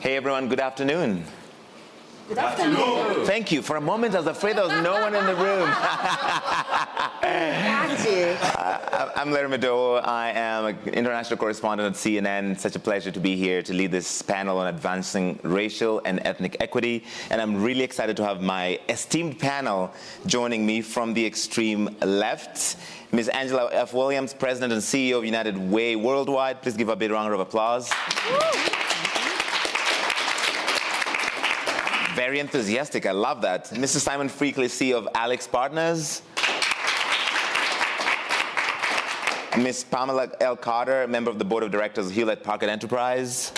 Hey everyone, good afternoon. Good afternoon. Thank you. For a moment, I was afraid there was no one in the room. uh, I'm Larry Madowo. I am an international correspondent at CNN. It's such a pleasure to be here to lead this panel on advancing racial and ethnic equity. And I'm really excited to have my esteemed panel joining me from the extreme left. Ms. Angela F. Williams, President and CEO of United Way Worldwide. Please give a big round of applause. Very enthusiastic, I love that. Mr. Simon Freakley, CEO of AlixPartners. Ms. Pamela L. Carter, member of the board of directors of Hewlett Packard Enterprise.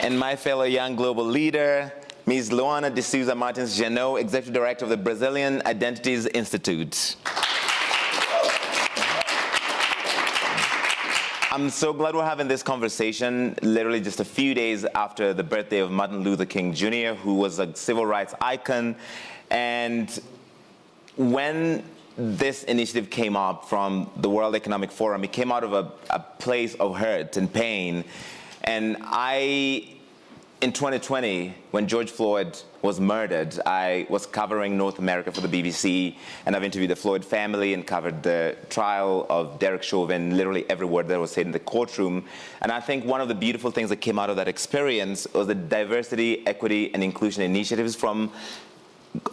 And my fellow young global leader, Ms. Luana de Souza Martins Génot, executive director of the Brazilian Identities Institute. I'm so glad we're having this conversation literally just a few days after the birthday of Martin Luther King Jr., who was a civil rights icon. And when this initiative came up from the World Economic Forum, it came out of a, a place of hurt and pain. And I in 2020, when George Floyd was murdered, I was covering North America for the BBC, and I've interviewed the Floyd family and covered the trial of Derek Chauvin, literally every word that was said in the courtroom. And I think one of the beautiful things that came out of that experience was the diversity, equity, and inclusion initiatives from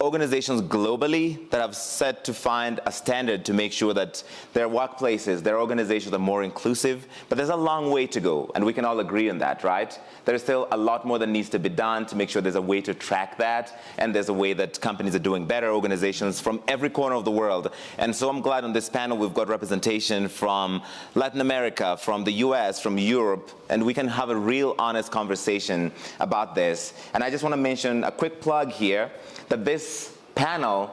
organizations globally that have set to find a standard to make sure that their workplaces, their organizations are more inclusive, but there's a long way to go, and we can all agree on that, right? There's still a lot more that needs to be done to make sure there's a way to track that, and there's a way that companies are doing better, organizations from every corner of the world. And so I'm glad on this panel we've got representation from Latin America, from the US, from Europe, and we can have a real honest conversation about this. And I just want to mention a quick plug here that this panel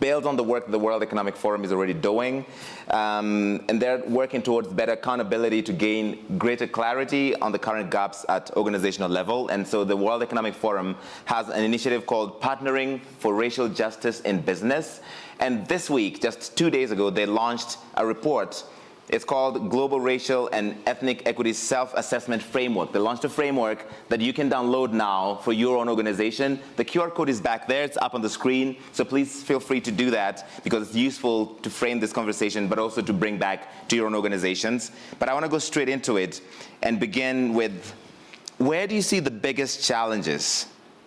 builds on the work the World Economic Forum is already doing. Um, and they're working towards better accountability to gain greater clarity on the current gaps at organizational level. And so the World Economic Forum has an initiative called Partnering for Racial Justice in Business. And this week, just two days ago, they launched a report it's called Global Racial and Ethnic Equity Self-Assessment Framework. They launched a framework that you can download now for your own organization. The QR code is back there. It's up on the screen. So please feel free to do that because it's useful to frame this conversation, but also to bring back to your own organizations. But I want to go straight into it and begin with where do you see the biggest challenges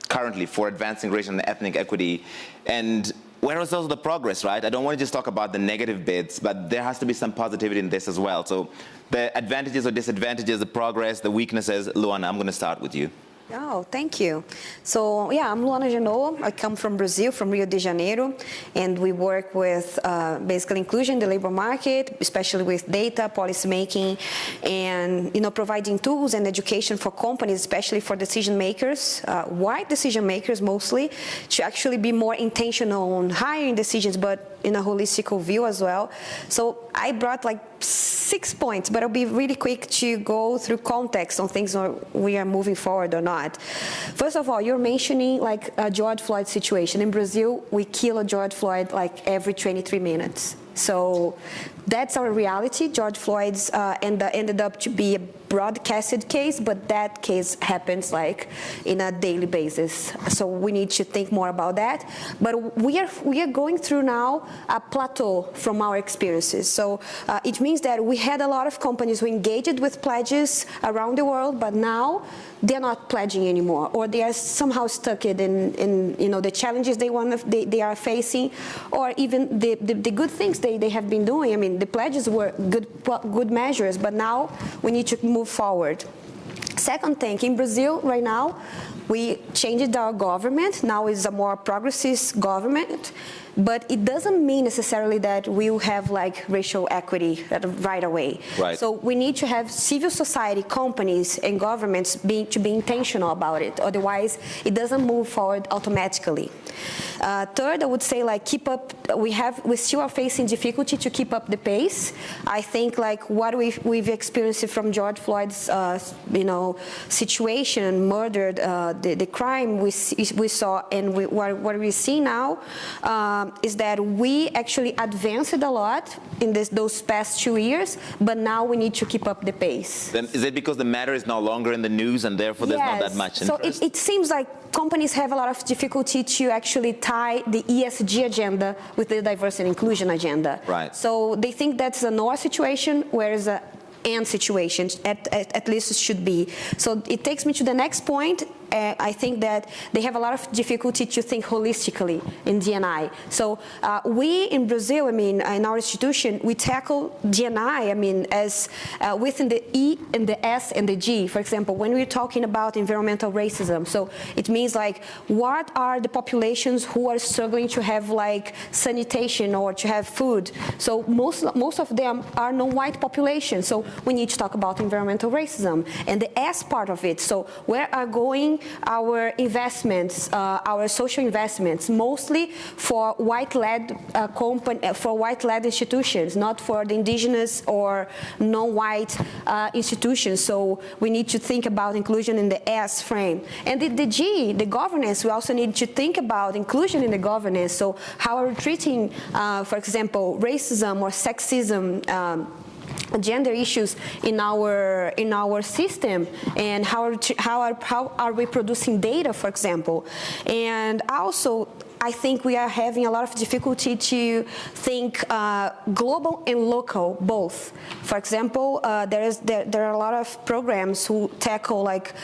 currently for advancing racial and ethnic equity? And where is also the progress, right? I don't want to just talk about the negative bits, but there has to be some positivity in this as well. So the advantages or disadvantages, the progress, the weaknesses, Luana, I'm going to start with you. Oh, thank you. So yeah, I'm Luana Génot. I come from Brazil, from Rio de Janeiro, and we work with uh, basically inclusion in the labor market, especially with data, policy making, and you know providing tools and education for companies, especially for decision makers, uh, white decision makers mostly, to actually be more intentional on hiring decisions, but in a holistic view as well. So I brought like six points, but I'll be really quick to go through context on things or we are moving forward or not. First of all, you're mentioning like a George Floyd situation. In Brazil, we kill a George Floyd like every 23 minutes. So that's our reality. George Floyd's uh, end, ended up to be a broadcasted case, but that case happens like in a daily basis. So we need to think more about that. But we are, we are going through now a plateau from our experiences. So uh, it means that we had a lot of companies who engaged with pledges around the world, but now they're not pledging anymore, or they are somehow stuck in, in you know, the challenges they, want they, they are facing, or even the, the, the good things they, they have been doing. I mean, the pledges were good, good measures, but now we need to move forward. Second thing, in Brazil right now, we changed our government. Now it's a more progressive government. But it doesn't mean necessarily that we'll have like racial equity right away. Right. So we need to have civil society, companies, and governments being, to be intentional about it. Otherwise, it doesn't move forward automatically. Uh, third, I would say like keep up, we have, we still are facing difficulty to keep up the pace. I think like what we've, we've experienced from George Floyd's, uh, you know, situation, murdered, uh, the, the crime we, we saw and we, what, what we see now, um, is that we actually advanced a lot in this, those past two years, but now we need to keep up the pace. Then is it because the matter is no longer in the news and therefore there's not that much interest? So it, it seems like companies have a lot of difficulty to actually tie the ESG agenda with the diversity and inclusion agenda. Right. So they think that's an or situation, whereas a and situation, at, at, at least it should be. So it takes me to the next point. Uh, I think that they have a lot of difficulty to think holistically in DNI. So uh, we in Brazil, I mean, in our institution, we tackle DNI, I mean, as uh, within the E and the S and the G. For example, when we're talking about environmental racism, so it means like, what are the populations who are struggling to have like sanitation or to have food? So most, most of them are non-white populations. So we need to talk about environmental racism. And the S part of it, so where are going our investments, uh, our social investments, mostly for white-led uh, company, for white-led institutions, not for the indigenous or non-white uh, institutions. So we need to think about inclusion in the S frame. And the, the G, the governance, we also need to think about inclusion in the governance. So how are we treating, uh, for example, racism or sexism, um, gender issues in our in our system and how are, how are, how are we producing data for example. And also I think we are having a lot of difficulty to think uh, global and local both. For example, uh, there is there, there, are a lot of programs who tackle like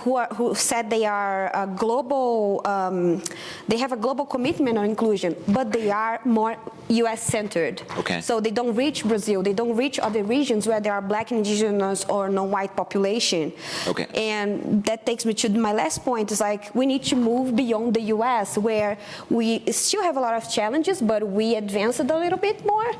who are who said they are a global um, they have a global commitment on inclusion, but they are more U.S. centered. Okay. So they don't reach Brazil, they don't reach other regions where there are black, indigenous, or non-white population. Okay. And that takes me to my last point is like we need to move beyond the U.S. where we still have a lot of challenges, but we advanced a little bit more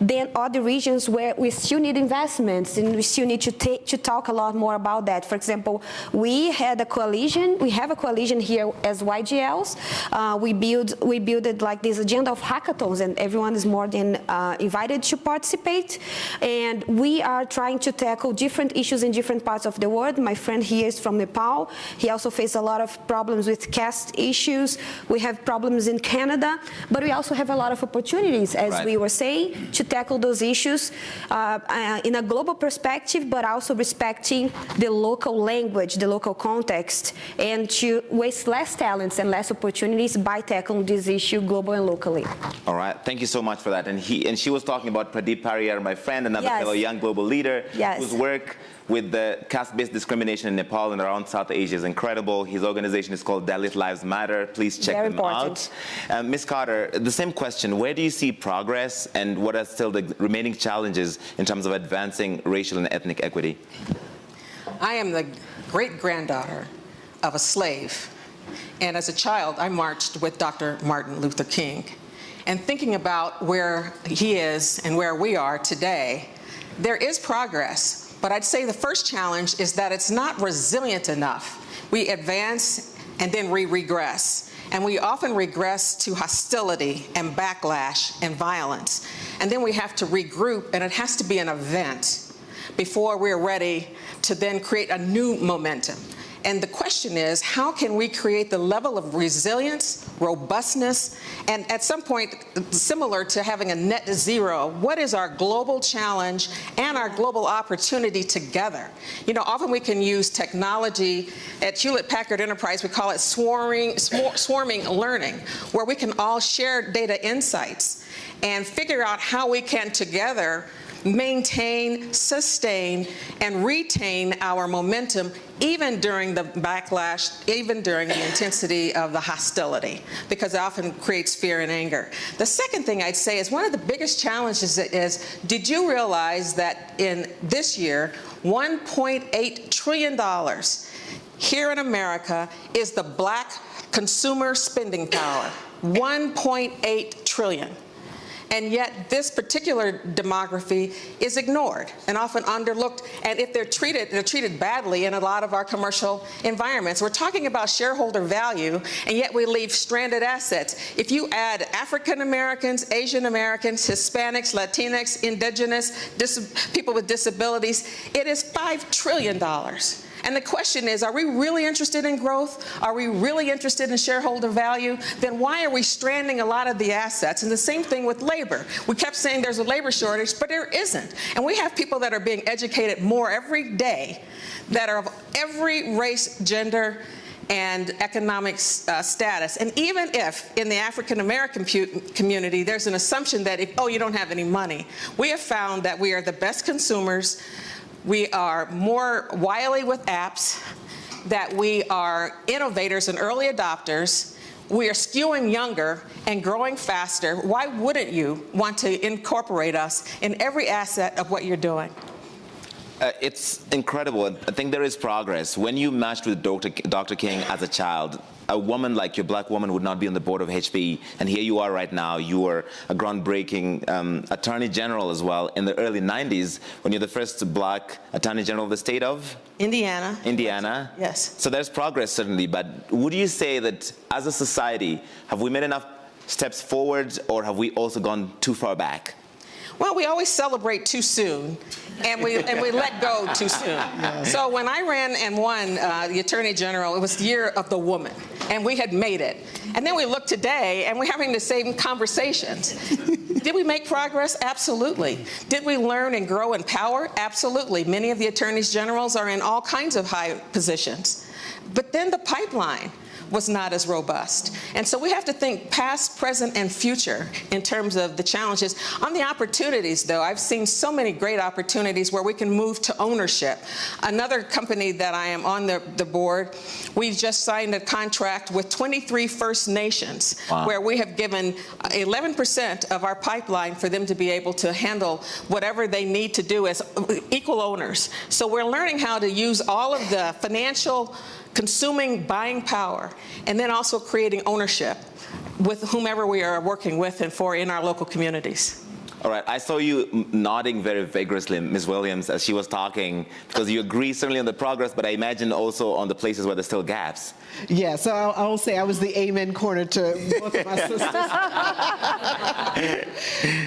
than other regions where we still need investments and we still need to, to talk a lot more about that. For example, we had a coalition, we have a coalition here as YGLs. Uh, we build we built like this agenda of hackathons and everyone is more than uh, invited to participate. And we are trying to tackle different issues in different parts of the world. My friend here is from Nepal. He also faced a lot of problems with caste issues. We have problems in Canada, but we also have a lot of opportunities, as Right. we were saying, to tackle those issues uh, uh, in a global perspective, but also respecting the local language, the local context, and to waste less talents and less opportunities by tackling this issue global and locally. All right, thank you so much for that. And he and she was talking about Pradeep Pariyar, my friend, another Yes. fellow young global leader, Yes. whose work with the caste-based discrimination in Nepal and around South Asia is incredible. His organization is called Dalit Lives Matter. Please check Very them important. out. Uh, Ms. Carter, the same question: Where do you see progress, and what are still the remaining challenges in terms of advancing racial and ethnic equity? I am the great granddaughter of a slave. And as a child, I marched with Dr. Martin Luther King. And thinking about where he is and where we are today, there is progress. But I'd say the first challenge is that it's not resilient enough. We advance and then we regress. And we often regress to hostility and backlash and violence. And then we have to regroup, and it has to be an event before we're ready to then create a new momentum. And the question is, how can we create the level of resilience, robustness, and at some point, similar to having a net zero, what is our global challenge and our global opportunity together? You know, often we can use technology. At Hewlett-Packard Enterprise, we call it swarming, swarming learning, where we can all share data insights and figure out how we can together maintain, sustain, and retain our momentum even during the backlash, even during the intensity of the hostility, because it often creates fear and anger. The second thing I'd say is one of the biggest challenges is, did you realize that in this year, $1.8 trillion here in America is the black consumer spending power, 1.8 trillion. And yet this particular demography is ignored and often underlooked. And if they're treated, they're treated badly in a lot of our commercial environments. We're talking about shareholder value, and yet we leave stranded assets. If you add African Americans, Asian Americans, Hispanics, Latinx, indigenous, people with disabilities, it is $5 trillion. And the question is, are we really interested in growth? Are we really interested in shareholder value? Then why are we stranding a lot of the assets? And the same thing with labor. We kept saying there's a labor shortage, but there isn't. And we have people that are being educated more every day that are of every race, gender, and economic uh, status. And even if in the African American community there's an assumption that, if, oh, you don't have any money, we have found that we are the best consumers, we are more wily with apps, that we are innovators and early adopters, we are skewing younger and growing faster. Why wouldn't you want to incorporate us in every asset of what you're doing? Uh, it's incredible. I think there is progress. When you matched with Dr. Dr. King as a child, a woman like your black woman would not be on the board of HP, and here you are right now. You were a groundbreaking um, attorney general as well in the early 90s when you're the first black attorney general of the state of? Indiana. Indiana? Yes. So there's progress certainly, but would you say that as a society, have we made enough steps forward or have we also gone too far back? Well, we always celebrate too soon, and we and we let go too soon. Yeah. So when I ran and won uh, the Attorney General, it was the year of the woman, and we had made it. And then we look today, and we're having the same conversations. Did we make progress? Absolutely. Did we learn and grow in power? Absolutely. Many of the attorneys generals are in all kinds of high positions. But then the pipeline was not as robust. And so we have to think past, present, and future in terms of the challenges. On the opportunities, though, I've seen so many great opportunities where we can move to ownership. Another company that I am on the, the board, we've just signed a contract with 23 First Nations, wow. where we have given 11% of our pipeline for them to be able to handle whatever they need to do as equal owners. So we're learning how to use all of the financial consuming buying power, and then also creating ownership with whomever we are working with and for in our local communities. All right, I saw you nodding very vigorously, Ms. Williams, as she was talking, because you agree certainly on the progress, but I imagine also on the places where there's still gaps. Yeah, so I'll, I'll say I was the amen corner to both of my sisters.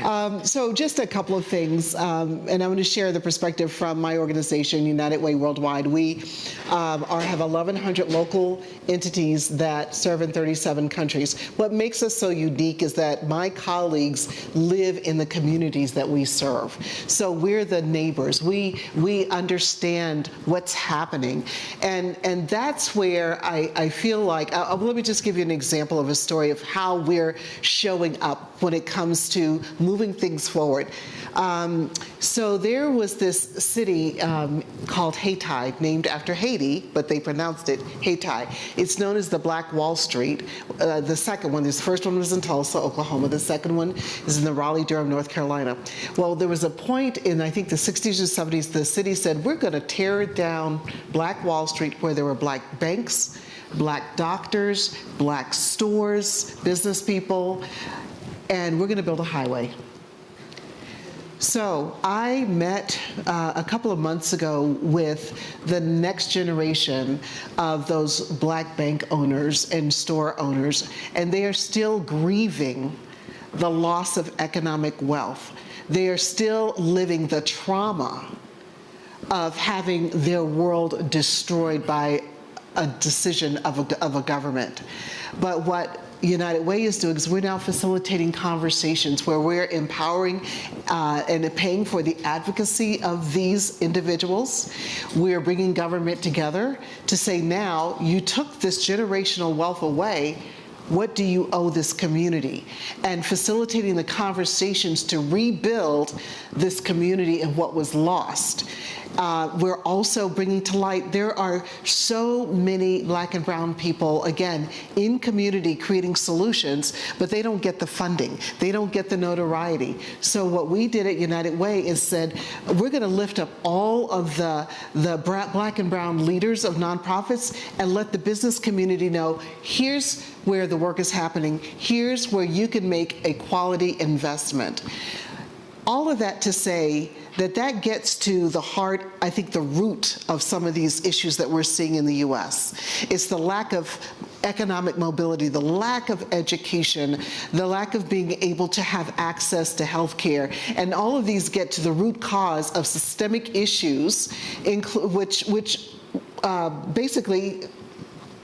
um, so just a couple of things, um, and I'm going to share the perspective from my organization, United Way Worldwide. We um, are, have 1,100 local entities that serve in 37 countries. What makes us so unique is that my colleagues live in the communities that we serve. So we're the neighbors. We, we understand what's happening. And, and that's where I, I feel like, uh, uh, let me just give you an example of a story of how we're showing up when it comes to moving things forward. Um, so there was this city um, called Hayti, named after Haiti, but they pronounced it Haiti. It's known as the Black Wall Street. Uh, the second one, this first one was in Tulsa, Oklahoma. The second one is in the Raleigh-Durham, North Carolina. Well, there was a point in, I think, the 60s or 70s, the city said, we're going to tear down Black Wall Street where there were black banks, black doctors, black stores, business people, and we're going to build a highway. So I met uh, a couple of months ago with the next generation of those black bank owners and store owners, and they are still grieving the loss of economic wealth. They are still living the trauma of having their world destroyed by a decision of a, of a government. But what United Way is doing is we're now facilitating conversations where we're empowering uh, and paying for the advocacy of these individuals. We're bringing government together to say now you took this generational wealth away what do you owe this community? And facilitating the conversations to rebuild this community and what was lost. Uh, we're also bringing to light, there are so many black and brown people, again, in community creating solutions, but they don't get the funding. They don't get the notoriety. So what we did at United Way is said, we're gonna lift up all of the, the black and brown leaders of nonprofits and let the business community know, here's where the work is happening. Here's where you can make a quality investment. All of that to say, that that gets to the heart, I think the root of some of these issues that we're seeing in the US. It's the lack of economic mobility, the lack of education, the lack of being able to have access to health care. And all of these get to the root cause of systemic issues, which, which uh, basically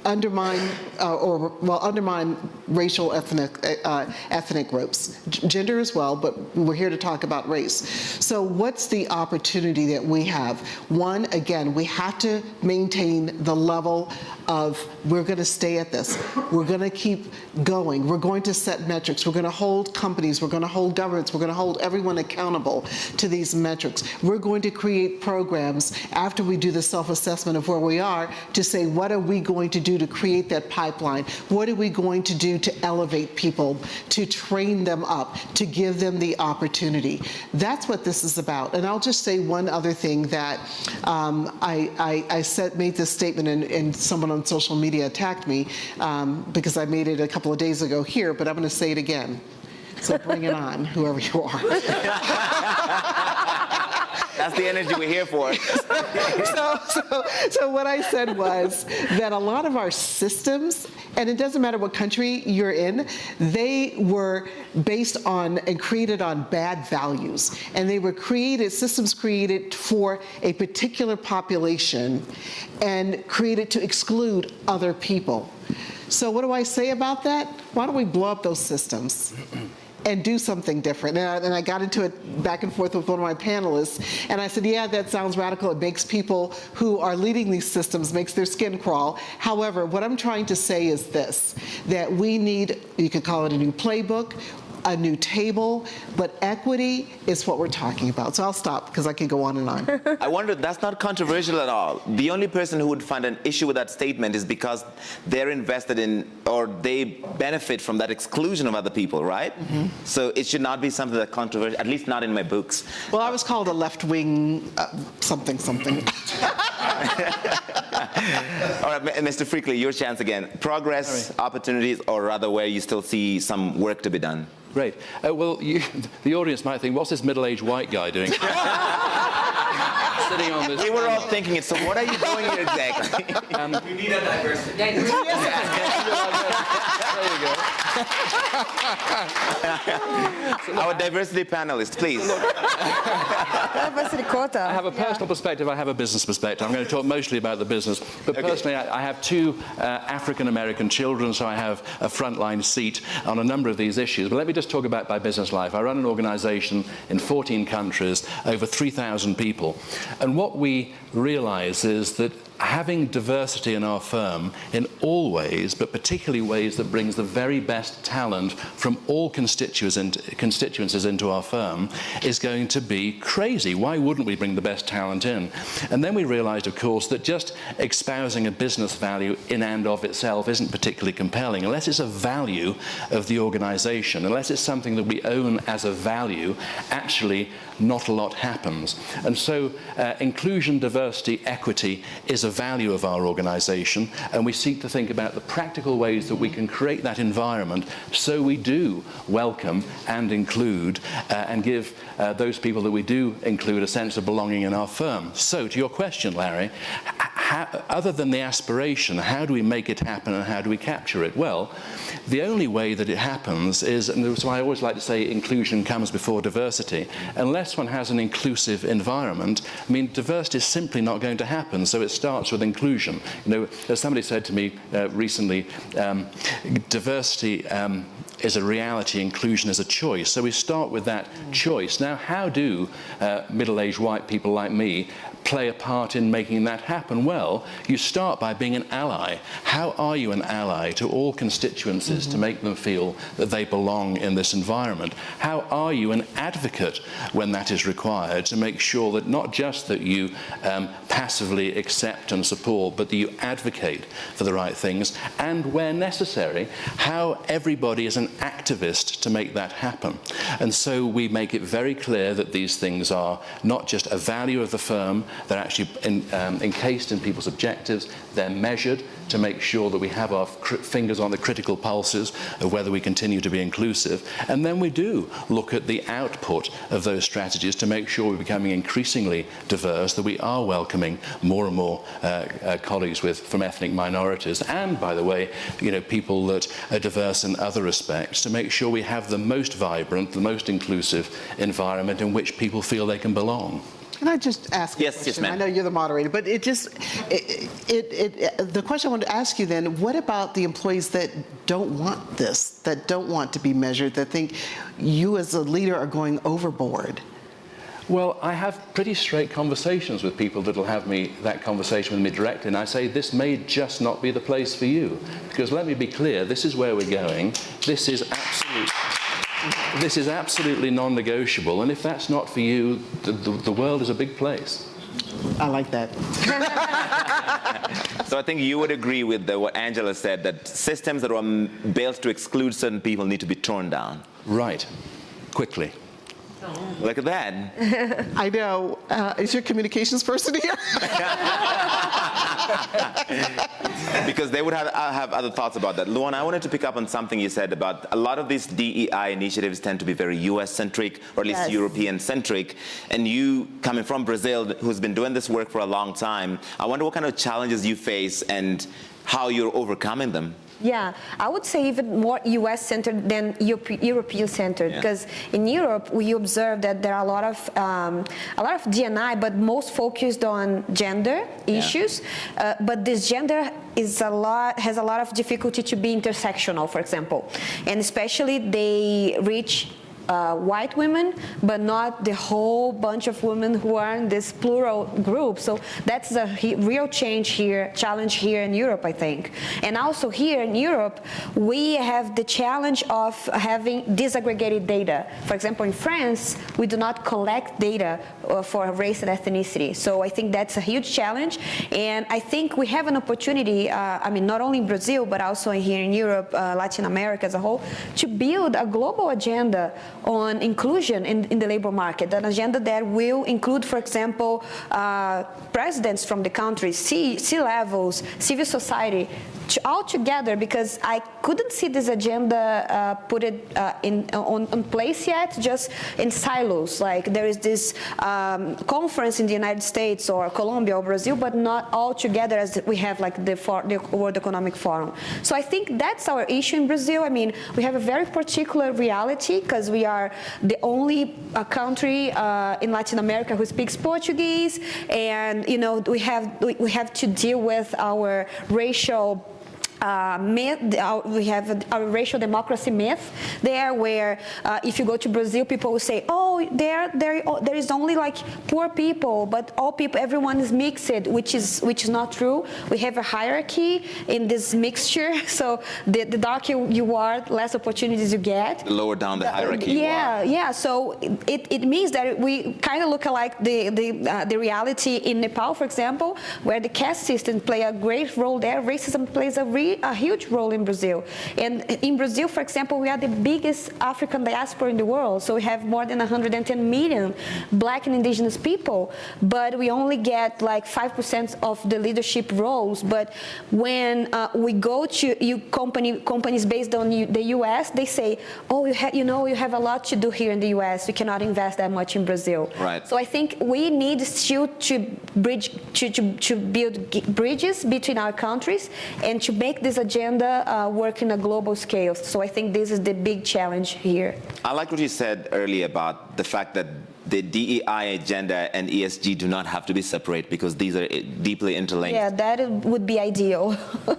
undermine uh, or well undermine racial ethnic uh, ethnic groups gender as well but we're here to talk about race. So what's the opportunity that we have? One again we have to maintain the level of we're going to stay at this. We're going to keep going. We're going to set metrics. We're going to hold companies. We're going to hold governments. We're going to hold everyone accountable to these metrics. We're going to create programs after we do the self-assessment of where we are to say what are we going to do to create that pipeline? What are we going to do to elevate people, to train them up, to give them the opportunity? That's what this is about. And I'll just say one other thing that um, I, I, I, said, made this statement and, and, someone on social media attacked me um, because I made it a couple of days ago here, but I'm going to say it again. So bring it on, whoever you are. That's the energy we're here for. so, so, so what I said was that a lot of our systems, and it doesn't matter what country you're in, they were based on and created on bad values. And they were created, systems created for a particular population and created to exclude other people. So what do I say about that? Why don't we blow up those systems? And do something different. And I, and I, got into it back and forth with one of my panelists, and I said, yeah, that sounds radical. It makes people who are leading these systems, makes their skin crawl. However, what I'm trying to say is this, that we need, you could call it a new playbook, a new table, but equity is what we're talking about. So I'll stop because I could go on and on. I wonder, that's not controversial at all. The only person who would find an issue with that statement is because they're invested in or they benefit from that exclusion of other people, right? Mm -hmm. So it should not be something that controversial, at least not in my books. Well, I was called a left-wing uh, something something. all right, Mr. Freakley, your chance again. Progress, opportunities, or rather where you still see some work to be done? Great. Uh, well, you, the audience might think, what's this middle-aged white guy doing? Sitting on this. We were all thinking it, so what are you doing here exactly? Um, we need a diversity. there you go. Our diversity panelists, please. diversity quota. I have a personal yeah. perspective, I have a business perspective. I'm going to talk mostly about the business. But okay. personally, I, I, have two uh, African-American children, so I have a frontline seat on a number of these issues. But let me just talk about my business life. I run an organization in 14 countries, over 3,000 people. And what we realize is that having diversity in our firm in all ways, but particularly ways that brings the very best talent from all constituencies into our firm, is going to be crazy. Why wouldn't we bring the best talent in? And then we realized, of course, that just espousing a business value in and of itself isn't particularly compelling unless it's a value of the organization, unless it's something that we own as a value, actually not a lot happens. And so uh, inclusion, diversity, equity is a value of our organization, and we seek to think about the practical ways that we can create that environment so we do welcome and include uh, and give uh, those people that we do include a sense of belonging in our firm. So to your question, Larry, how, other than the aspiration, how do we make it happen and how do we capture it? Well, the only way that it happens is, and that's why I always like to say inclusion comes before diversity, unless one has an inclusive environment, I mean, diversity is simply not going to happen, so it starts with inclusion. You know, as somebody said to me uh, recently, um, diversity um, is a reality, inclusion is a choice. So we start with that choice. Now, how do uh, middle-aged white people like me play a part in making that happen? Well, you start by being an ally. How are you an ally to all constituencies mm -hmm. to make them feel that they belong in this environment? How are you an advocate when that is required to make sure that not just that you um, passively accept and support, but that you advocate for the right things, and where necessary, how everybody is an activist to make that happen. And so we make it very clear that these things are not just a value of the firm, they're actually in, um, encased in people's objectives. They're measured to make sure that we have our fingers on the critical pulses of whether we continue to be inclusive. And then we do look at the output of those strategies to make sure we're becoming increasingly diverse, that we are welcoming more and more uh, uh, colleagues with, from ethnic minorities. And, by the way, you know, people that are diverse in other respects to make sure we have the most vibrant, the most inclusive environment in which people feel they can belong. Can I just ask a Yes, yes, ma'am. I know you're the moderator, but it just, it, it, it, the question I wanted to ask you then, what about the employees that don't want this, that don't want to be measured, that think you as a leader are going overboard? Well, I have pretty straight conversations with people that'll have me that conversation with me directly, and I say this may just not be the place for you, because let me be clear, this is where we're going. This is absolute. This is absolutely non-negotiable, and if that's not for you, the, the, the world is a big place. I like that. So I think you would agree with the, what Angela said, that systems that are um, built to exclude certain people need to be torn down. Right, quickly. Look at that. I know. Uh, is your communications person here? because they would have, uh, have other thoughts about that. Luan, I wanted to pick up on something you said about a lot of these DEI initiatives tend to be very US-centric, or at least Yes. European-centric. And you, coming from Brazil, who's been doing this work for a long time, I wonder what kind of challenges you face and how you're overcoming them. Yeah, I would say even more US-centered than European-centered, Yeah. because in Europe we observe that there are a lot of um, a lot of DNI, but most focused on gender Yeah. issues. Uh, but this gender is a lot has a lot of difficulty to be intersectional, for example, and especially they reach. Uh, white women, but not the whole bunch of women who are in this plural group. So that's a real change here, challenge here in Europe, I think. And also here in Europe, we have the challenge of having disaggregated data. For example, in France, we do not collect data uh, for race and ethnicity. So I think that's a huge challenge. And I think we have an opportunity, uh, I mean, not only in Brazil, but also here in Europe, uh, Latin America as a whole, to build a global agenda on inclusion in, in the labor market, an agenda that will include, for example, uh, presidents from the country, C, C levels, civil society, to- all together because I couldn't see this agenda uh, put it uh, in on, on place yet, just in silos. Like there is this um, conference in the United States or Colombia or Brazil, but not all together as we have like the, for, the World Economic Forum. So I think that's our issue in Brazil. I mean, we have a very particular reality because we are the only uh, country uh, in Latin America who speaks Portuguese, and you know we have we, we have to deal with our racial uh, myth, uh, we have a, a racial democracy myth there where uh, if you go to Brazil, people will say, oh, there, there, oh, there is only like poor people, but all people, everyone is mixed, which is, which is not true. We have a hierarchy in this mixture. So the, the darker you are, less opportunities you get. The lower down the hierarchy Yeah, yeah. So it, it means that we kind of look like the the, uh, the reality in Nepal, for example, where the caste system play a great role there. Racism plays a, a huge role in Brazil. And in Brazil, for example, we are the biggest African diaspora in the world. So we have more than 110 million black and indigenous people, but we only get like 5% of the leadership roles. But when uh, we go to you company companies based on U, the U.S., they say, "Oh, you, you know, you have a lot to do here in the U.S. We cannot invest that much in Brazil." Right. So I think we need still to bridge to, to, to build bridges between our countries and to make this agenda uh, work in a global scale. So I think this is the big challenge here. I like what you said earlier about the fact that the DEI agenda and ESG do not have to be separate because these are eh, deeply interlinked. Yeah, that would be ideal.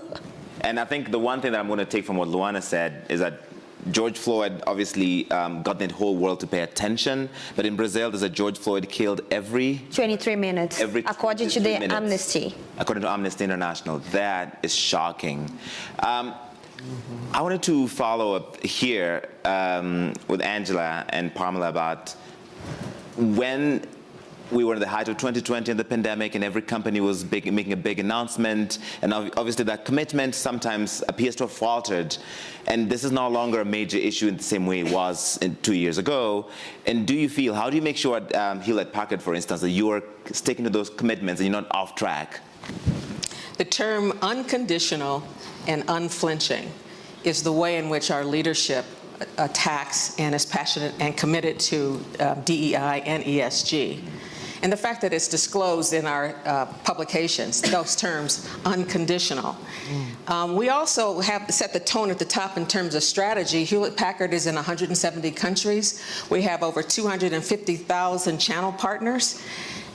And I think the one thing that I'm going to take from what Luana said is that George Floyd obviously um, got the whole world to pay attention, but in Brazil, there's a George Floyd killed every 23 minutes, every according to the minutes, amnesty. According to Amnesty International, that is shocking. Um, I wanted to follow up here um, with Angela and Pamela about when we were in the height of 2020 and the pandemic, and every company was big, making a big announcement, and obviously that commitment sometimes appears to have faltered. And this is no longer a major issue in the same way it was two years ago. And do you feel, how do you make sure at um, Hewlett Packard, for instance, that you are sticking to those commitments and you're not off track? The term unconditional and unflinching is the way in which our leadership attacks and is passionate and committed to uh, DEI and ESG. And the fact that it's disclosed in our uh, publications, those terms, unconditional. Um, we also have set the tone at the top in terms of strategy. Hewlett Packard is in 170 countries. We have over 250,000 channel partners.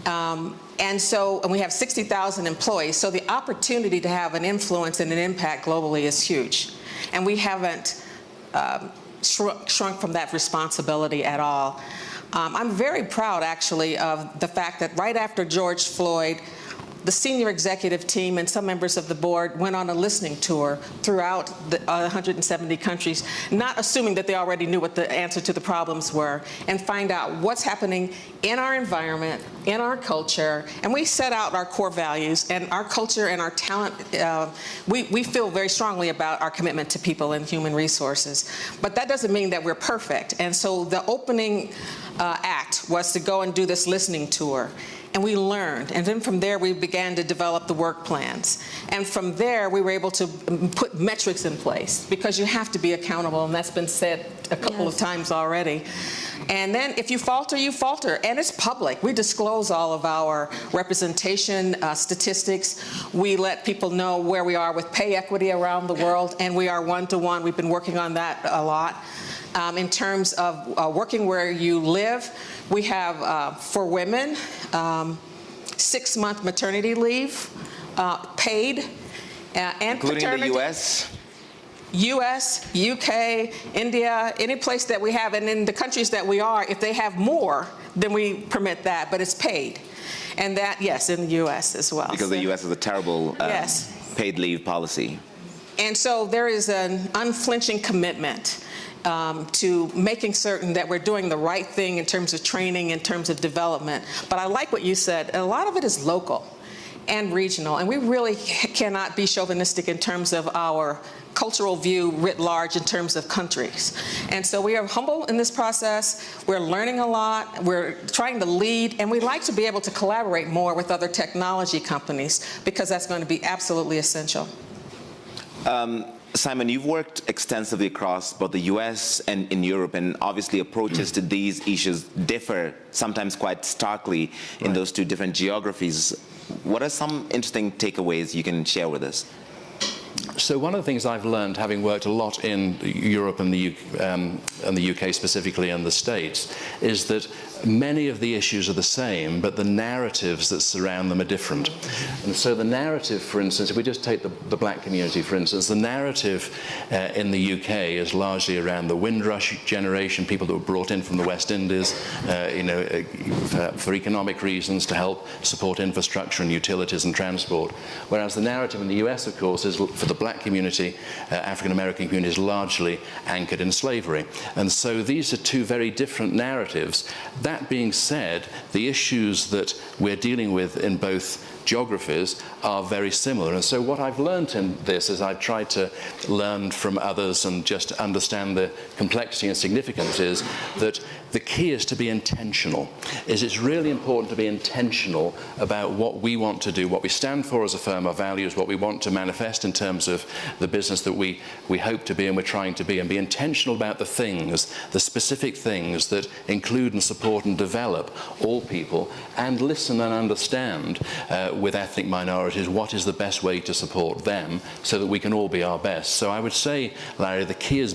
Um, and so, and we have 60,000 employees, so the opportunity to have an influence and an impact globally is huge. And we haven't um, shrunk, shrunk from that responsibility at all. Um, I'm very proud, actually, of the fact that right after George Floyd, the senior executive team and some members of the board went on a listening tour throughout the uh, 170 countries, not assuming that they already knew what the answer to the problems were, and find out what's happening in our environment, in our culture, and we set out our core values and our culture and our talent. Uh, we, we feel very strongly about our commitment to people and human resources, but that doesn't mean that we're perfect. And so the opening uh, act was to go and do this listening tour and we learned. And then from there, we began to develop the work plans. And from there, we were able to put metrics in place because you have to be accountable, and that's been said a couple Yes. of times already. And then if you falter, you falter, and it's public. We disclose all of our representation uh, statistics. We let people know where we are with pay equity around the world, and we are one-to-one. We've been working on that a lot. Um, in terms of uh, working where you live, we have, uh, for women, um, six-month maternity leave, uh, paid, uh, and Including in the U.S.? US, UK, India, any place that we have, and in the countries that we are, if they have more, then we permit that, but it's paid. And that, yes, in the US as well. Because the U.S. has a terrible um, Yes. paid leave policy. And so there is an unflinching commitment um, to making certain that we're doing the right thing in terms of training, in terms of development. But I like what you said, a lot of it is local and regional, and we really cannot be chauvinistic in terms of our cultural view writ large in terms of countries. And so we are humble in this process, we're learning a lot, we're trying to lead, and we like to be able to collaborate more with other technology companies because that's going to be absolutely essential. Simon, you've worked extensively across both the US and in Europe, and obviously approaches to these issues differ sometimes quite starkly in those two different geographies. What are some interesting takeaways you can share with us? So one of the things I've learned, having worked a lot in Europe and the, U- um, and the UK specifically and the States, is that many of the issues are the same, but the narratives that surround them are different. And so the narrative, for instance, if we just take the, the black community, for instance, the narrative uh, in the UK is largely around the Windrush generation, people that were brought in from the West Indies, uh, you know, uh, for, for economic reasons to help support infrastructure and utilities and transport. Whereas the narrative in the US, of course, is for the black community, uh, African American community, is largely anchored in slavery. And so these are two very different narratives. That being said, the issues that we're dealing with in both geographies are very similar. And so what I've learned in this is I've tried to learn from others and just understand the complexity and significance is that the key is to be intentional. Is it's really important to be intentional about what we want to do, what we stand for as a firm, our values, what we want to manifest in terms of the business that we, we hope to be and we're trying to be, and be intentional about the things, the specific things that include and support and develop all people, and listen and understand uh, with ethnic minorities what is the best way to support them so that we can all be our best. So I would say, Larry, the key is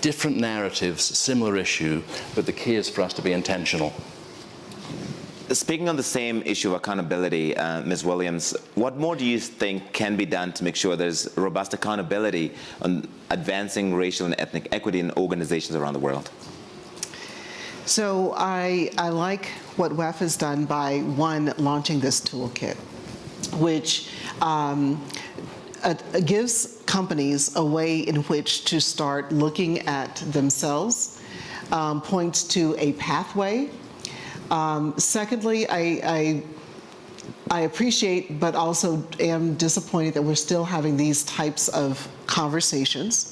different narratives, similar issue, but the key is for us to be intentional. Speaking on the same issue of accountability, uh, Ms. Williams, what more do you think can be done to make sure there's robust accountability on advancing racial and ethnic equity in organizations around the world? So I, I like what WEF has done by, one, launching this toolkit, which um, uh, gives companies a way in which to start looking at themselves, um, points to a pathway. Um, secondly, I, I I appreciate, but also am disappointed that we're still having these types of conversations.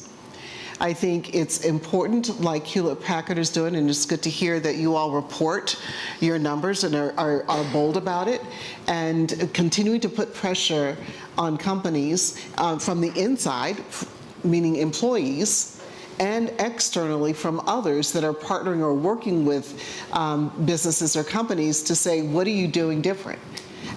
I think it's important, like Hewlett Packard is doing, and it's good to hear that you all report your numbers and are, are, are bold about it, and continuing to put pressure on companies um, from the inside, meaning employees, and externally from others that are partnering or working with um, businesses or companies to say, what are you doing different?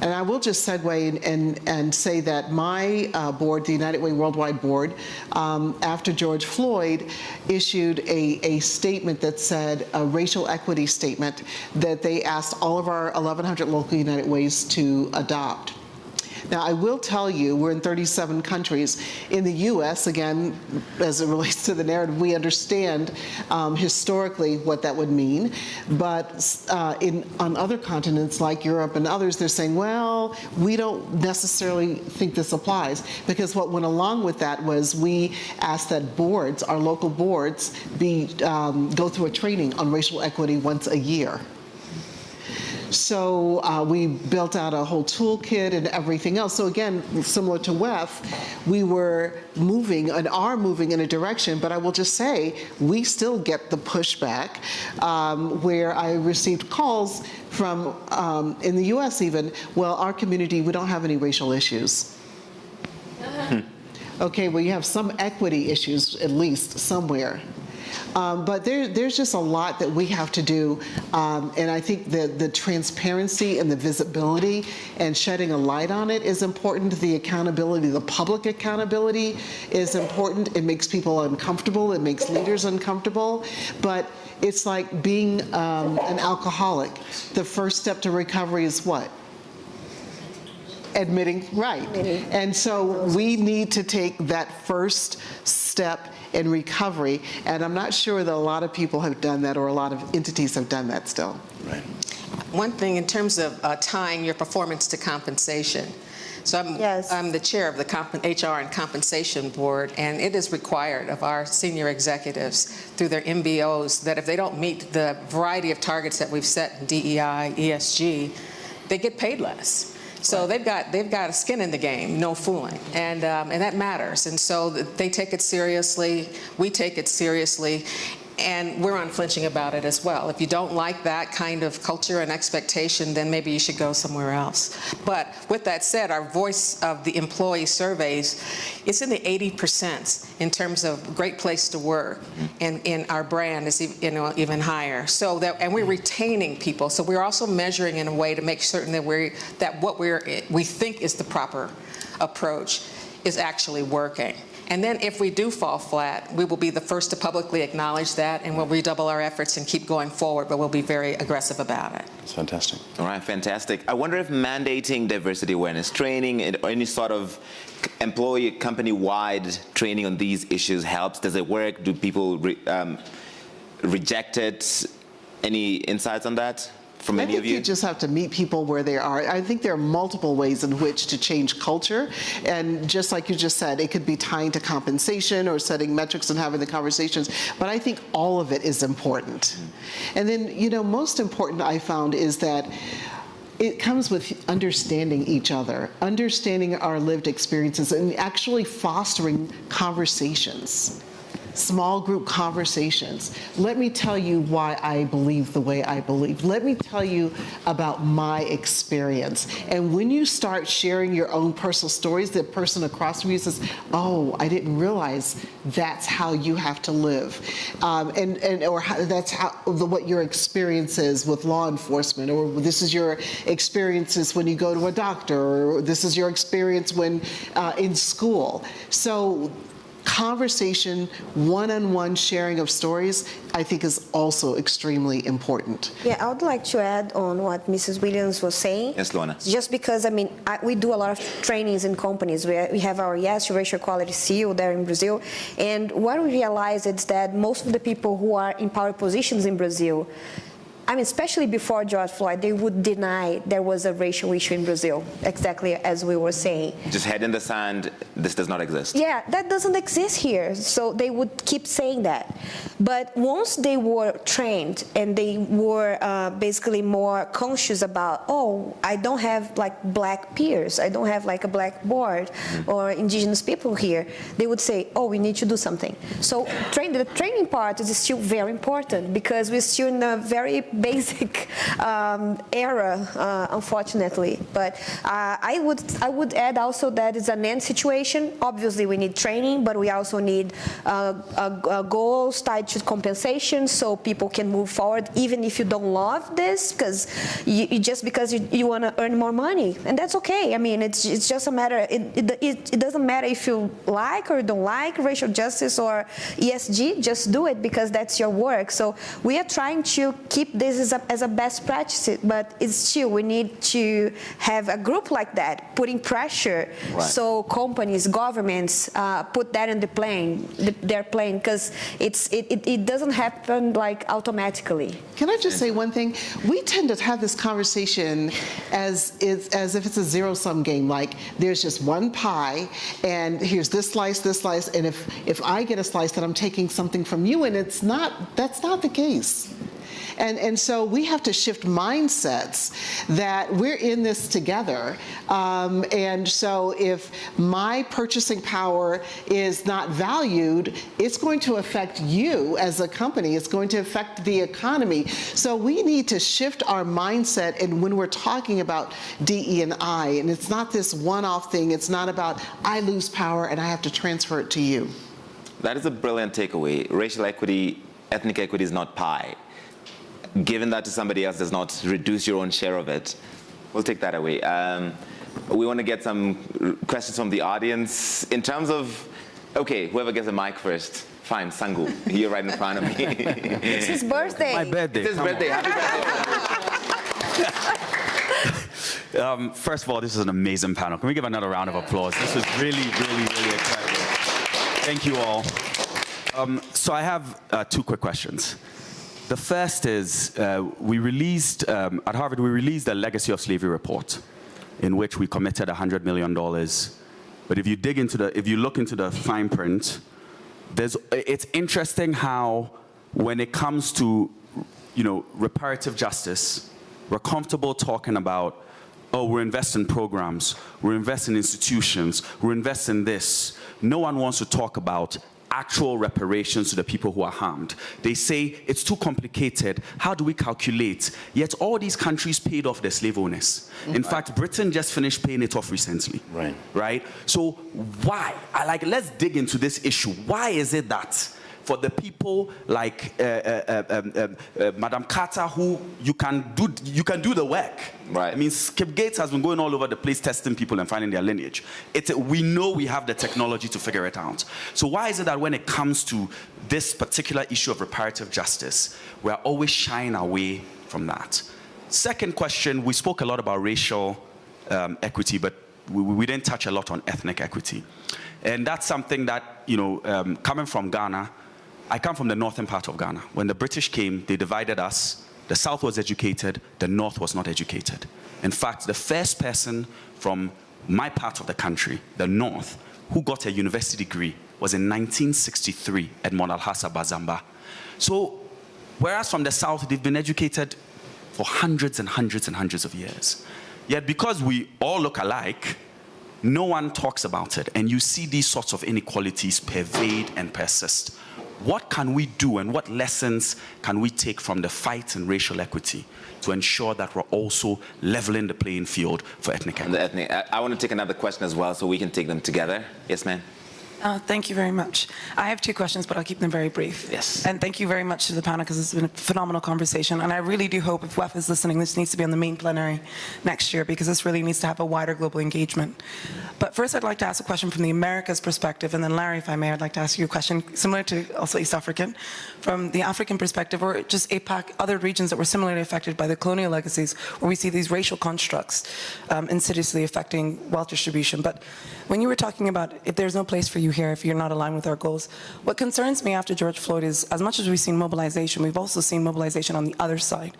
And I will just segue and, and, and say that my uh, board, the United Way Worldwide Board, um, after George Floyd, issued a, a statement that said, a racial equity statement, that they asked all of our 1,100 local United Ways to adopt. Now, I will tell you, we're in 37 countries. In the U.S., again, as it relates to the narrative, we understand um, historically what that would mean. But uh, in, on other continents like Europe and others, they're saying, well, we don't necessarily think this applies. Because what went along with that was we asked that boards, our local boards, be, um, go through a training on racial equity once a year. So uh, we built out a whole toolkit and everything else. So again, similar to WEF, we were moving and are moving in a direction, but I will just say, we still get the pushback um, where I received calls from, um, in the US even, well, our community, we don't have any racial issues. Okay, well, you have some equity issues, at least somewhere. Um, but there, there's just a lot that we have to do, um, and I think the, the transparency and the visibility and shedding a light on it is important. The accountability, the public accountability is important. It makes people uncomfortable. It makes leaders uncomfortable. But it's like being um, an alcoholic. The first step to recovery is what? Admitting, right. And so we need to take that first step in recovery, and I'm not sure that a lot of people have done that or a lot of entities have done that still. Right. One thing in terms of uh, tying your performance to compensation. So I'm, Yes. I'm the chair of the HR and Compensation Board, and it is required of our senior executives through their MBOs that if they don't meet the variety of targets that we've set in DEI, ESG, they get paid less. So they've got they've got a skin in the game, no fooling, and um, and that matters. And so they take it seriously. We take it seriously. And we're unflinching about it as well. If you don't like that kind of culture and expectation, then maybe you should go somewhere else. But with that said, our voice of the employee surveys, it's in the 80% in terms of great place to work, mm-hmm. and in our brand is you know even higher. So that and we're mm-hmm. retaining people. So we're also measuring in a way to make certain that we that what we're we think is the proper approach is actually working. And then if we do fall flat, we will be the first to publicly acknowledge that and we'll redouble our efforts and keep going forward, but we'll be very aggressive about it. It's fantastic. All right, fantastic. I wonder if mandating diversity awareness training or any sort of employee company-wide training on these issues helps. Does it work? Do people re, um, reject it? Any insights on that from I any of you? you just have to meet people where they are. I think there are multiple ways in which to change culture. And just like you just said, it could be tying to compensation or setting metrics and having the conversations. But I think all of it is important. Mm-hmm. And then, you know, most important I found is that it comes with understanding each other, understanding our lived experiences, and actually fostering conversations small group conversations. Let me tell you why I believe the way I believe. Let me tell you about my experience. And when you start sharing your own personal stories, the person across from you says, "Oh, I didn't realize that's how you have to live," um, and and or how, that's how the, what your experience is with law enforcement, or this is your experiences when you go to a doctor, or this is your experience when uh, in school. So conversation, one-on-one sharing of stories, I think is also extremely important. Yeah, I would like to add on what Mrs. Williams was saying. Yes, Luana. Just because, I mean, I, we do a lot of trainings in companies. We, we have our Yes to Racial Equality seal there in Brazil. And what we realize is that most of the people who are in power positions in Brazil, I mean, especially before George Floyd, they would deny there was a racial issue in Brazil, exactly as we were saying. Just head in the sand, this does not exist. Yeah, that doesn't exist here. So they would keep saying that. But once they were trained and they were uh, basically more conscious about, oh, I don't have like black peers, I don't have like a black board or indigenous people here, they would say, oh, we need to do something. So train, the training part is still very important because we're still in a very basic um, error, uh, unfortunately. But uh, I would I would add also that it's an end situation. Obviously, we need training, but we also need uh, goals tied to compensation so people can move forward, even if you don't love this, because you, you just because you, you want to earn more money, and that's okay. I mean, it's it's just a matter. It, it, it, it doesn't matter if you like or don't like racial justice or ESG. Just do it because that's your work. So we are trying to keep this as a, as a best practice, but it's still we need to have a group like that putting pressure Right. so companies, governments uh, put that in the plane, the, their plane, because it's it, it, it doesn't happen like automatically. Can I just say one thing? We tend to have this conversation as is, as if it's a zero-sum game. Like there's just one pie, and here's this slice, this slice, and if if I get a slice, then I'm taking something from you, and it's not. That's not the case. And, and so we have to shift mindsets that we're in this together. Um, and so if my purchasing power is not valued, it's going to affect you as a company. It's going to affect the economy. So we need to shift our mindset and when we're talking about DE and I, and it's not this one-off thing. It's not about I lose power and I have to transfer it to you. That is a brilliant takeaway. Racial equity, ethnic equity is not pie. Giving that to somebody else does not reduce your own share of it. We'll take that away. Um, we want to get some questions from the audience. In terms of, okay, whoever gets a mic first. Fine, Sangu, you're right in front of me. It's his birthday. My birthday. It's his come on. birthday. Happy birthday. Um, first of all, this is an amazing panel. Can we give another round of applause? This was really, really, really exciting. Thank you all. Um, so I have uh, two quick questions. The first is, uh, we released, um, at Harvard, we released a Legacy of Slavery report in which we committed $100 million. But if you dig into the, if you look into the fine print, there's, it's interesting how when it comes to, you know, reparative justice, we're comfortable talking about, oh, we're investing in programs, we're investing in institutions, we're investing in this. No one wants to talk about actual reparations to the people who are harmed. They say it's too complicated. How do we calculate? Yet all these countries paid off their slave owners. In mm-hmm. fact, Britain just finished paying it off recently. Right. Right? So why? I like let's dig into this issue. Why is it that for the people like uh, uh, uh, um, um, uh, Madam Carter, who you can do you can do the work. Right. I mean, Skip Gates has been going all over the place testing people and finding their lineage. It's, we know we have the technology to figure it out. So why is it that when it comes to this particular issue of reparative justice, we are always shying away from that? Second question, we spoke a lot about racial um, equity, but we, we didn't touch a lot on ethnic equity. And that's something that, you know, um, coming from Ghana, I come from the northern part of Ghana. When the British came, they divided us. The south was educated, the north was not educated. In fact, the first person from my part of the country, the north, who got a university degree was in 1963 at Monalhasa Bazamba. So, whereas from the south, they've been educated for hundreds and hundreds and hundreds of years. Yet because we all look alike, no one talks about it. And you see these sorts of inequalities pervade and persist. What can we do and what lessons can we take from the fight in racial equity to ensure that we're also leveling the playing field for ethnic And equity? ethnic. I, I want to take another question as well so we can take them together. Yes, ma'am? Uh, Thank you very much. I have two questions, but I'll keep them very brief. Yes. And thank you very much to the panel because it's been a phenomenal conversation. And I really do hope if WEF is listening, this needs to be on the main plenary next year because this really needs to have a wider global engagement. But first, I'd like to ask a question from the Americas perspective. And then Larry, if I may, I'd like to ask you a question similar to also East African. From the African perspective or just APAC, other regions that were similarly affected by the colonial legacies where we see these racial constructs um, insidiously affecting wealth distribution. But when you were talking about if there's no place for you here, if you're not aligned with our goals, what concerns me after George Floyd is as much as we've seen mobilization, we've also seen mobilization on the other side.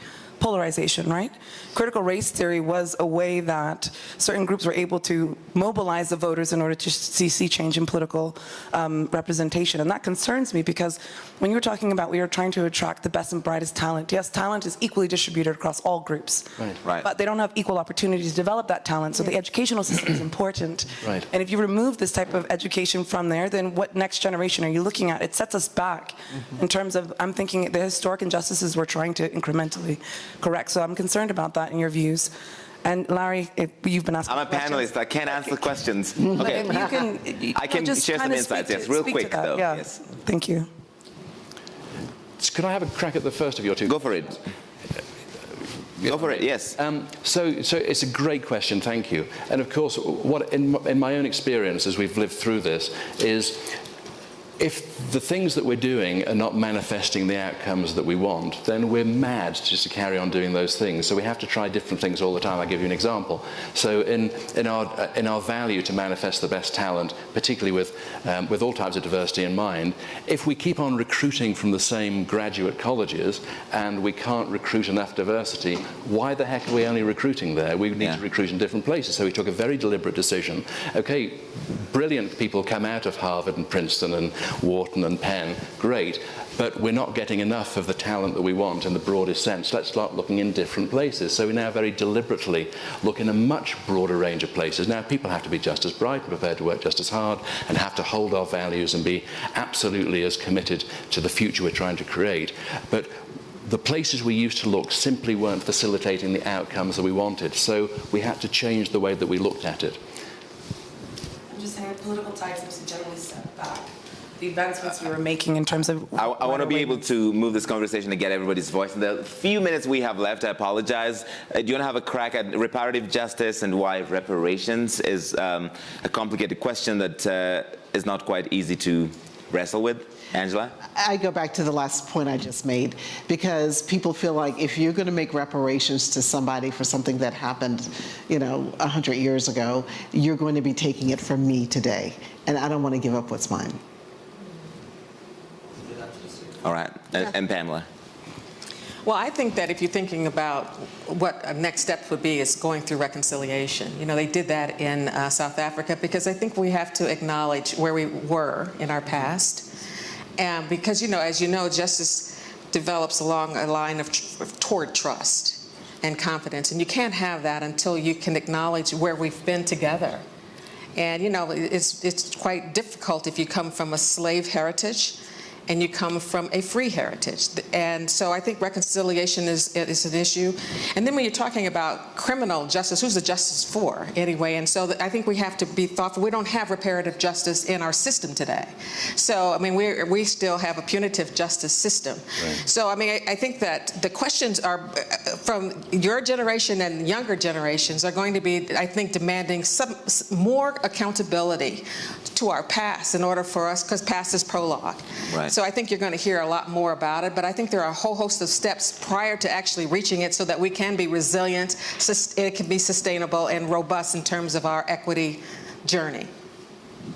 Polarization, right? Critical race theory was a way that certain groups were able to mobilize the voters in order to see, see change in political um, representation. And that concerns me because when you were talking about we are trying to attract the best and brightest talent, yes, talent is equally distributed across all groups. Right. Right. But they don't have equal opportunities to develop that talent, so the educational system is important. Right. And if you remove this type of education from there, then what next generation are you looking at? It sets us back in terms of, I'm thinking the historic injustices we're trying to incrementally correct. So I'm concerned about that in your views. And Larry, if you've been asking I'm a questions. panelist. I can't answer questions. Okay. you can, you I can just share some insights, speak yes, real quick, that, though, yeah. yes. Thank you. Could I have a crack at the first of your two? Go for it. Go for it, yes. Um, so, so it's a great question, thank you. And of course, what in, in my own experience as we've lived through this is if the things that we're doing are not manifesting the outcomes that we want, then we're mad just to carry on doing those things. So we have to try different things all the time. I'll give you an example. So in, in, our, in our value to manifest the best talent, particularly with, um, with all types of diversity in mind, if we keep on recruiting from the same graduate colleges and we can't recruit enough diversity, why the heck are we only recruiting there? We need Yeah. to recruit in different places. So we took a very deliberate decision. Okay, brilliant people come out of Harvard and Princeton and Wharton and Penn, great, but we're not getting enough of the talent that we want in the broadest sense. Let's start looking in different places. So we now very deliberately look in a much broader range of places. Now people have to be just as bright and prepared to work just as hard and have to hold our values and be absolutely as committed to the future we're trying to create. But the places we used to look simply weren't facilitating the outcomes that we wanted. So we had to change the way that we looked at it. I'm just saying political seems to generally step back. The advancements we were making in terms of... I, I want to be able to move this conversation to get everybody's voice. In the few minutes we have left, I apologize. Uh, do you want to have a crack at reparative justice and why reparations is um, a complicated question that uh, is not quite easy to wrestle with? Angela? I go back to the last point I just made because people feel like if you're going to make reparations to somebody for something that happened, you know, 100 years ago, you're going to be taking it from me today. And I don't want to give up what's mine. All right. And, and Pamela? Well, I think that if you're thinking about what a next step would be is going through reconciliation. You know, they did that in uh, South Africa because I think we have to acknowledge where we were in our past. And because, you know, as you know, justice develops along a line of tr- toward trust and confidence. And you can't have that until you can acknowledge where we've been together. And, you know, it's, it's quite difficult if you come from a slave heritage and you come from a free heritage. And so I think reconciliation is, is an issue. And then when you're talking about criminal justice, who's the justice for anyway? And so I think we have to be thoughtful. We don't have reparative justice in our system today. So, I mean, we we still have a punitive justice system. So, I mean, I, I think that the questions are uh, from your generation and younger generations are going to be, I think, demanding some more accountability to our past in order for us, because past is prologue. Right. So I think you're going to hear a lot more about it, but I think there are a whole host of steps prior to actually reaching it so that we can be resilient, it can be sustainable and robust in terms of our equity journey.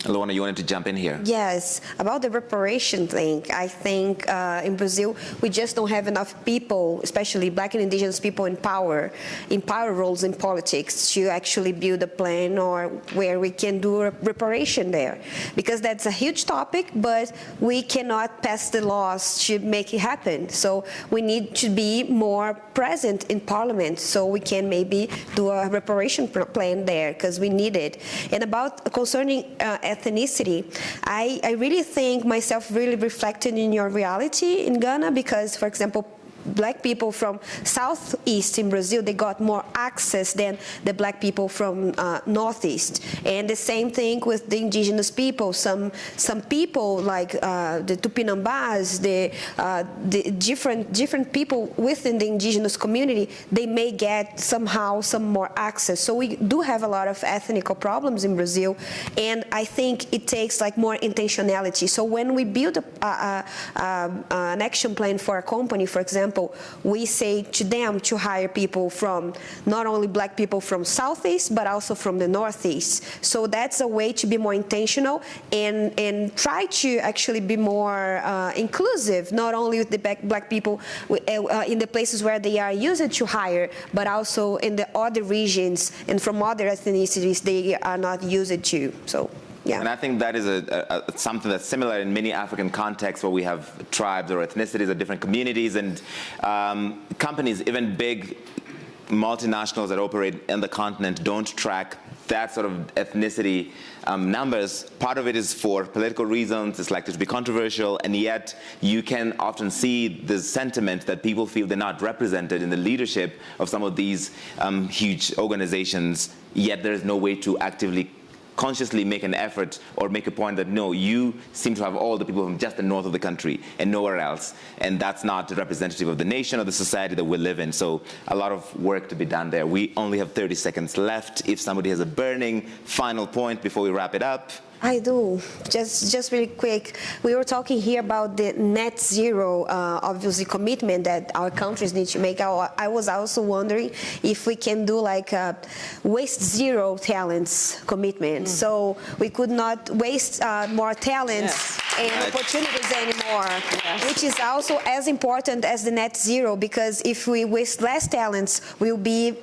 Luana, you wanted to jump in here? Yes, about the reparation thing, I think uh, in Brazil we just don't have enough people, especially black and indigenous people in power, in power roles in politics to actually build a plan or where we can do reparation there. Because that's a huge topic, but we cannot pass the laws to make it happen. So we need to be more present in parliament so we can maybe do a reparation plan there because we need it. And about concerning uh, Uh, ethnicity, I, I really think myself really reflected in your reality in Ghana because, for example, black people from southeast in Brazil, they got more access than the black people from uh, northeast. And the same thing with the indigenous people. Some some people like uh, the Tupinambás, the, uh, the different different people within the indigenous community, they may get somehow some more access. So we do have a lot of ethnical problems in Brazil, and I think it takes like more intentionality. So when we build a, a, a, an action plan for a company, for example, example, we say to them to hire people from not only black people from Southeast, but also from the Northeast. So that's a way to be more intentional and, and try to actually be more uh, inclusive, not only with the black, people uh, in the places where they are used to hire, but also in the other regions and from other ethnicities they are not used to. So, yeah. And I think that is a, a, something that's similar in many African contexts where we have tribes or ethnicities or different communities and um, companies, even big multinationals that operate in the continent don't track that sort of ethnicity um, numbers. Part of it is for political reasons, it's likely to be controversial, and yet you can often see the sentiment that people feel they're not represented in the leadership of some of these um, huge organizations, yet there is no way to actively consciously make an effort or make a point that no, you seem to have all the people from just the north of the country and nowhere else. And that's not representative of the nation or the society that we live in. So a lot of work to be done there. We only have 30 seconds left. If somebody has a burning final point before we wrap it up. I do. Just, just really quick. We were talking here about the net zero, uh, obviously commitment that our countries need to make. I, I was also wondering if we can do like a waste zero talents commitment. So we could not waste uh, more talents and opportunities anymore, which is also as important as the net zero because if we waste less talents, we'll be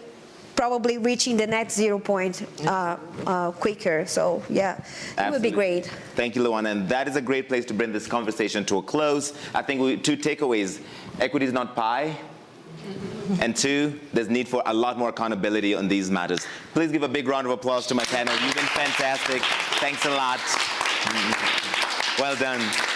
probably reaching the net zero point uh, uh, quicker. So yeah, it would be great. Thank you, Luana. And that is a great place to bring this conversation to a close. I think we, two takeaways. Equity is not pie. And two, there's need for a lot more accountability on these matters. Please give a big round of applause to my panel. You've been fantastic. Thanks a lot. Well done.